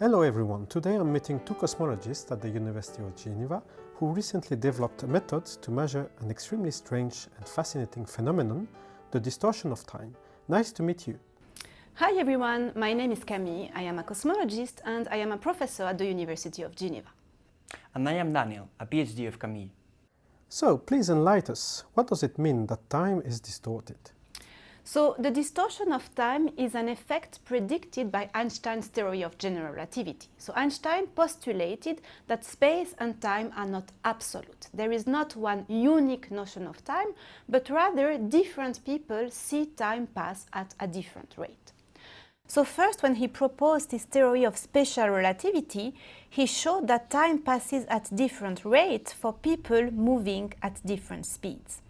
Hello everyone, today I'm meeting two cosmologists at the University of Geneva who recently developed a method to measure an extremely strange and fascinating phenomenon, the distortion of time. Nice to meet you. Hi everyone, my name is Camille, I am a cosmologist and I am a professor at the University of Geneva. And I am Daniel, a PhD of Camille. So, please enlighten us, what does it mean that time is distorted? So, the distortion of time is an effect predicted by Einstein's theory of general relativity. So, Einstein postulated that space and time are not absolute. There is not one unique notion of time, but rather different people see time pass at a different rate. So first, when he proposed his theory of special relativity, he showed that time passes at different rates for people moving at different speeds.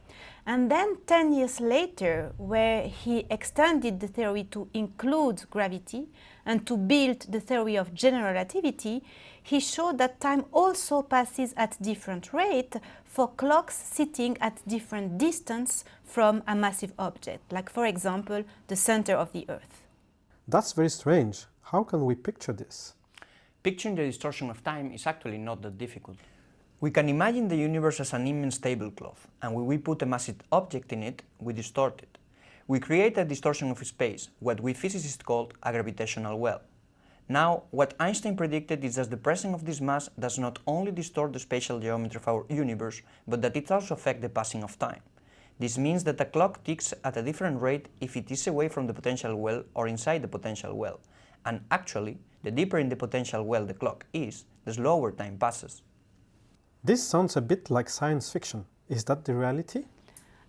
And then 10 years later, where he extended the theory to include gravity and to build the theory of general relativity, he showed that time also passes at different rate for clocks sitting at different distance from a massive object, like for example, the center of the Earth. That's very strange. How can we picture this? Picturing the distortion of time is actually not that difficult. We can imagine the universe as an immense tablecloth, and when we put a massive object in it, we distort it. We create a distortion of space, what we physicists call a gravitational well. Now, what Einstein predicted is that the presence of this mass does not only distort the spatial geometry of our universe, but that it also affects the passing of time. This means that a clock ticks at a different rate if it is away from the potential well or inside the potential well. And actually, the deeper in the potential well the clock is, the slower time passes. This sounds a bit like science fiction. Is that the reality?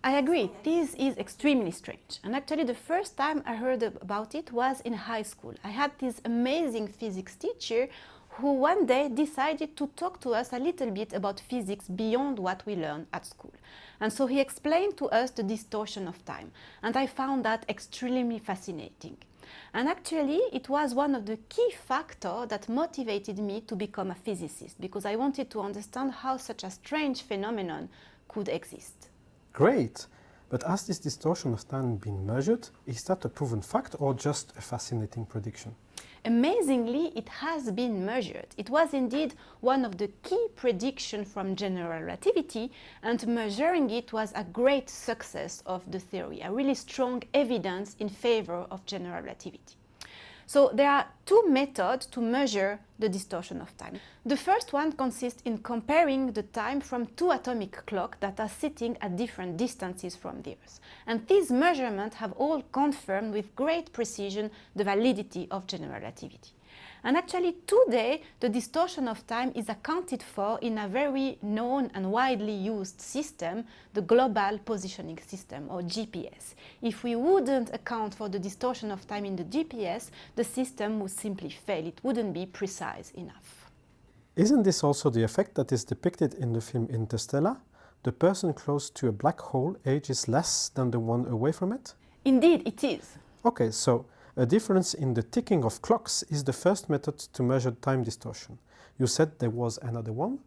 I agree, this is extremely strange. And actually the first time I heard about it was in high school. I had this amazing physics teacher who one day decided to talk to us a little bit about physics beyond what we learned at school. And so he explained to us the distortion of time, and I found that extremely fascinating. And actually, it was one of the key factors that motivated me to become a physicist, because I wanted to understand how such a strange phenomenon could exist. Great! But has this distortion of time been measured? Is that a proven fact or just a fascinating prediction? Amazingly, it has been measured. It was indeed one of the key predictions from general relativity and measuring it was a great success of the theory, a really strong evidence in favor of general relativity. So there are two methods to measure the distortion of time. The first one consists in comparing the time from two atomic clocks that are sitting at different distances from the Earth. And these measurements have all confirmed with great precision the validity of general relativity. And actually today the distortion of time is accounted for in a very known and widely used system, the Global Positioning System or GPS. If we wouldn't account for the distortion of time in the GPS, the system would simply fail, it wouldn't be precise enough. Isn't this also the effect that is depicted in the film Interstellar? The person close to a black hole ages less than the one away from it? Indeed, it is. Okay, so a difference in the ticking of clocks is the first method to measure time distortion. You said there was another one?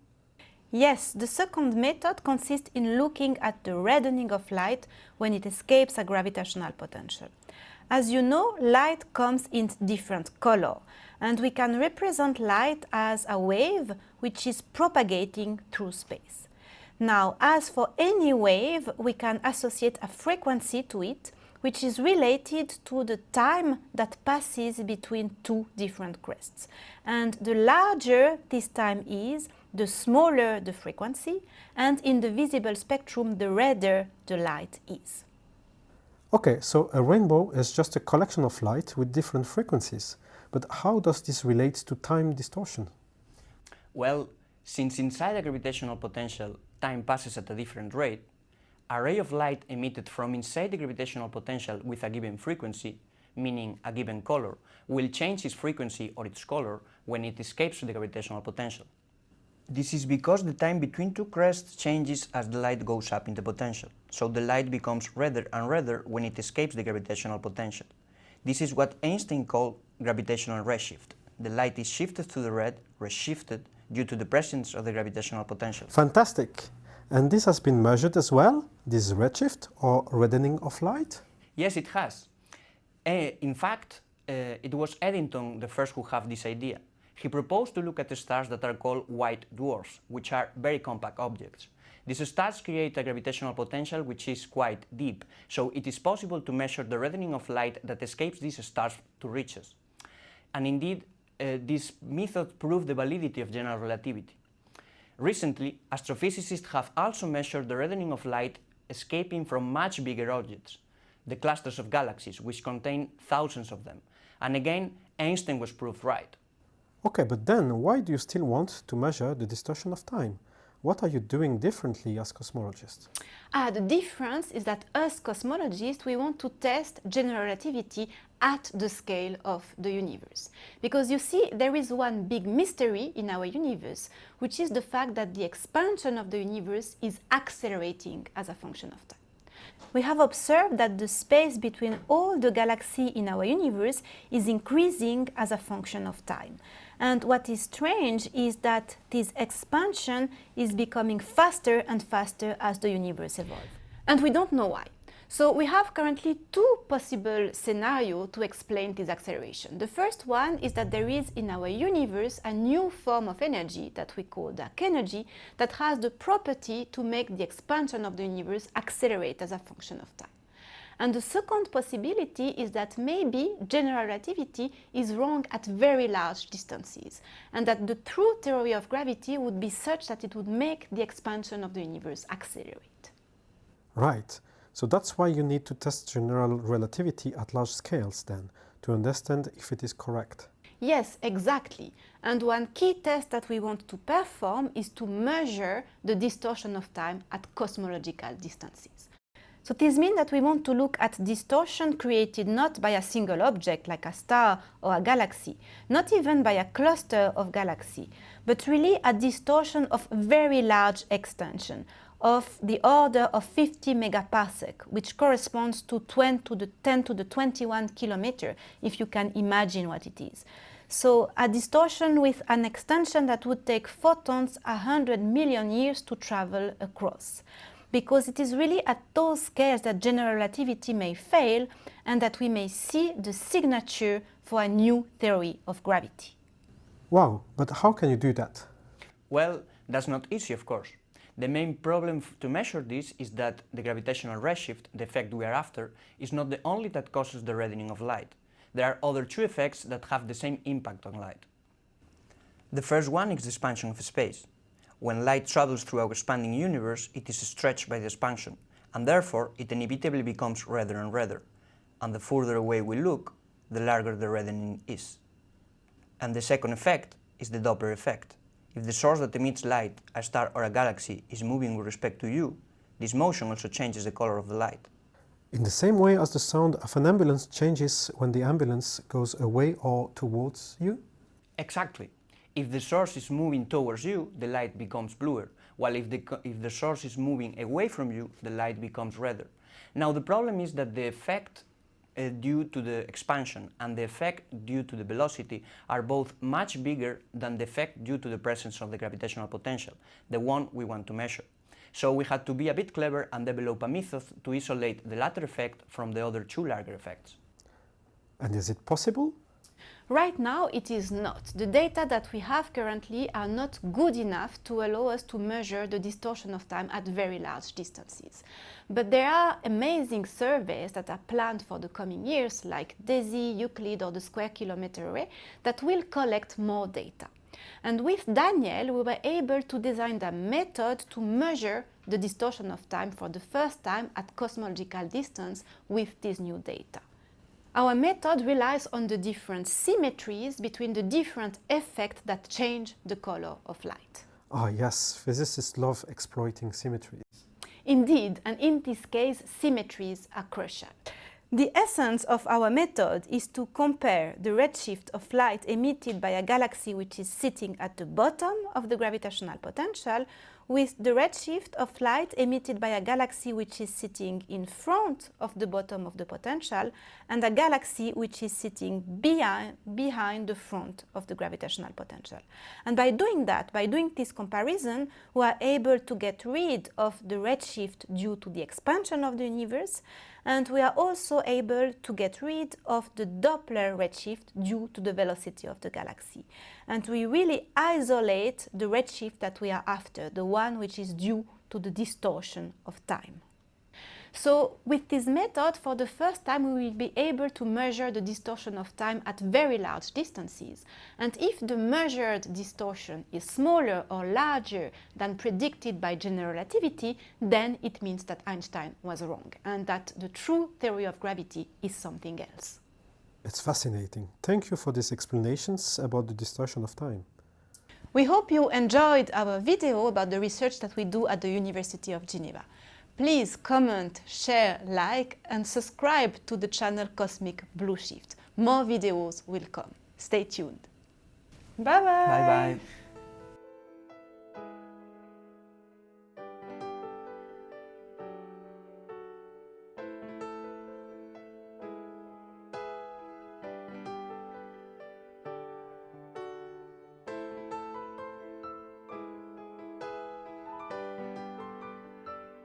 Yes, the second method consists in looking at the reddening of light when it escapes a gravitational potential. As you know, light comes in different color, and we can represent light as a wave which is propagating through space. Now, as for any wave, we can associate a frequency to it, which is related to the time that passes between two different crests. And the larger this time is, the smaller the frequency, and in the visible spectrum, the redder the light is. Okay, so a rainbow is just a collection of light with different frequencies. But how does this relate to time distortion? Well, since inside a gravitational potential time passes at a different rate, a ray of light emitted from inside the gravitational potential with a given frequency, meaning a given color, will change its frequency or its color when it escapes the gravitational potential. This is because the time between two crests changes as the light goes up in the potential, so the light becomes redder and redder when it escapes the gravitational potential. This is what Einstein called gravitational redshift. The light is shifted to the red, redshifted, due to the presence of the gravitational potential. Fantastic! And this has been measured as well, this redshift or reddening of light? Yes, it has. Uh, in fact, uh, it was Eddington the first who had this idea. he proposed to look at the stars that are called white dwarfs, which are very compact objects. These stars create a gravitational potential which is quite deep, so it is possible to measure the reddening of light that escapes these stars to reach us. And indeed, uh, this method proved the validity of general relativity. Recently, astrophysicists have also measured the reddening of light escaping from much bigger objects, the clusters of galaxies, which contain thousands of them. And again, Einstein was proved right. Okay, but then why do you still want to measure the distortion of time? What are you doing differently as cosmologists? Ah, the difference is that as cosmologists, we want to test general relativity at the scale of the universe. Because you see, there is one big mystery in our universe, which is the fact that the expansion of the universe is accelerating as a function of time. We have observed that the space between all the galaxies in our universe is increasing as a function of time. And what is strange is that this expansion is becoming faster and faster as the universe evolves. And we don't know why. So we have currently two possible scenarios to explain this acceleration. The first one is that there is in our universe a new form of energy that we call dark energy that has the property to make the expansion of the universe accelerate as a function of time. And the second possibility is that maybe general relativity is wrong at very large distances and that the true theory of gravity would be such that it would make the expansion of the universe accelerate. Right. So that's why you need to test general relativity at large scales then, to understand if it is correct. Yes, exactly. And one key test that we want to perform is to measure the distortion of time at cosmological distances. So this means that we want to look at distortion created not by a single object like a star or a galaxy, not even by a cluster of galaxies, but really a distortion of very large extension, of the order of 50 megaparsec, which corresponds to 10 to the 10 to the 21 kilometer, if you can imagine what it is. So a distortion with an extension that would take photons 100 million years to travel across. Because it is really at those scales that general relativity may fail and that we may see the signature for a new theory of gravity. Wow, but how can you do that? Well, that's not easy, of course. The main problem to measure this is that the gravitational redshift, the effect we are after, is not the only that causes the reddening of light. There are other two effects that have the same impact on light. The first one is the expansion of space. When light travels through our expanding universe, it is stretched by the expansion, and therefore it inevitably becomes redder and redder. And the further away we look, the larger the reddening is. And the second effect is the Doppler effect. If the source that emits light, a star or a galaxy, is moving with respect to you, this motion also changes the color of the light. In the same way as the sound of an ambulance changes when the ambulance goes away or towards you? Exactly. If the source is moving towards you, the light becomes bluer, while if the, if the source is moving away from you, the light becomes redder. Now the problem is that the effect uh, due to the expansion and the effect due to the velocity are both much bigger than the effect due to the presence of the gravitational potential, the one we want to measure. So we had to be a bit clever and develop a method to isolate the latter effect from the other two larger effects. And is it possible? Right now it is not. The data that we have currently are not good enough to allow us to measure the distortion of time at very large distances. But there are amazing surveys that are planned for the coming years like DESI, Euclid or the Square Kilometre Array that will collect more data. And with Daniel, we were able to design a method to measure the distortion of time for the first time at cosmological distance with this new data. Our method relies on the different symmetries between the different effects that change the color of light. Ah, yes, physicists love exploiting symmetries. Indeed, and in this case, symmetries are crucial. The essence of our method is to compare the redshift of light emitted by a galaxy which is sitting at the bottom of the gravitational potential with the redshift of light emitted by a galaxy which is sitting in front of the bottom of the potential and a galaxy which is sitting behind, behind the front of the gravitational potential. And by doing that, by doing this comparison, we are able to get rid of the redshift due to the expansion of the universe and we are also able to get rid of the Doppler redshift due to the velocity of the galaxy. And we really isolate the redshift that we are after, the one which is due to the distortion of time. So with this method, for the first time, we will be able to measure the distortion of time at very large distances. And if the measured distortion is smaller or larger than predicted by general relativity, then it means that Einstein was wrong and that the true theory of gravity is something else. It's fascinating. Thank you for these explanations about the distortion of time. We hope you enjoyed our video about the research that we do at the University of Geneva. Please comment, share, like and subscribe to the channel Cosmic Blue Shift. More videos will come. Stay tuned. Bye bye. Bye bye.